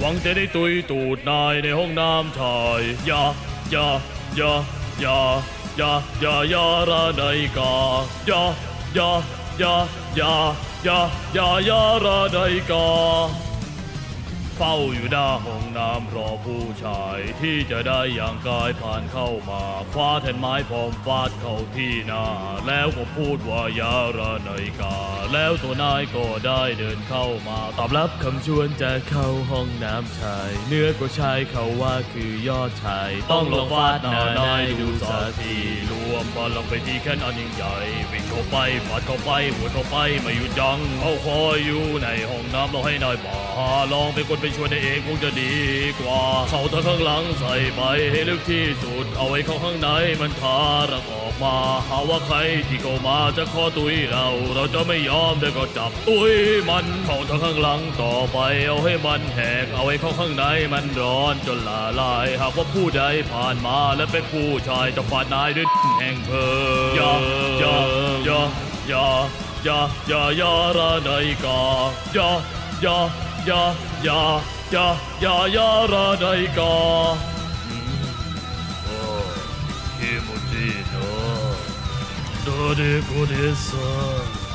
หวังจะได้ตุยตูดนายในห้องน้ำชายอย่าอย่า เฝ้าอยู่หน้าห้องน้ำรอผู้ชายที่จะได้อย่างกายผ่านเข้ามาคว้าแท่นไม้พร้อมฟาดเข้าที่หน้า แล้วก็พูดว่ายาระนายกา แล้วตัวนายก็ได้เดินเข้ามา ตอบรับคำชวนจะเข้าห้องน้ำชายเนื้อก็ชายเขาว่าคือยอดชาย ต้องลงฟาดหน้านายดูสักที วมพลังไปที่แค่นอันยิ่งใหญ่ วิ่งเข้าไปฟาดเข้าไปหัวเข้าไปไม่หยุดยั้งเขาคอยอยู่ในห้องน้ำเราให้นายมาลองเป็นคนไปช่วยนเองคงจะดีกว่า เขาทั้งข้างหลังใส่ไปให้ลึกที่สุด เอาไว้เข้าข้างในมันทารักออกมาหาว่าใครที่เข้ามาจะข้อตุยเรา เราจะไม่ยอมเดี๋ยวก็จับตุยมันเข้าทั้งข้างหลังต่อไปเอาให้มันแหก เอาไว้เข้าข้างในมันร้อนจนละลาย หากว่าผู้ใดผ่านมาและเป็นผู้ชายจะฟาดนายด้วยแหก bang boom. Ya ya ya ya ya ya ya ra dai ka. Ya ya ya ya ya ya ya ra dai ka. Oh, 気持ちいいな。どれこれさ。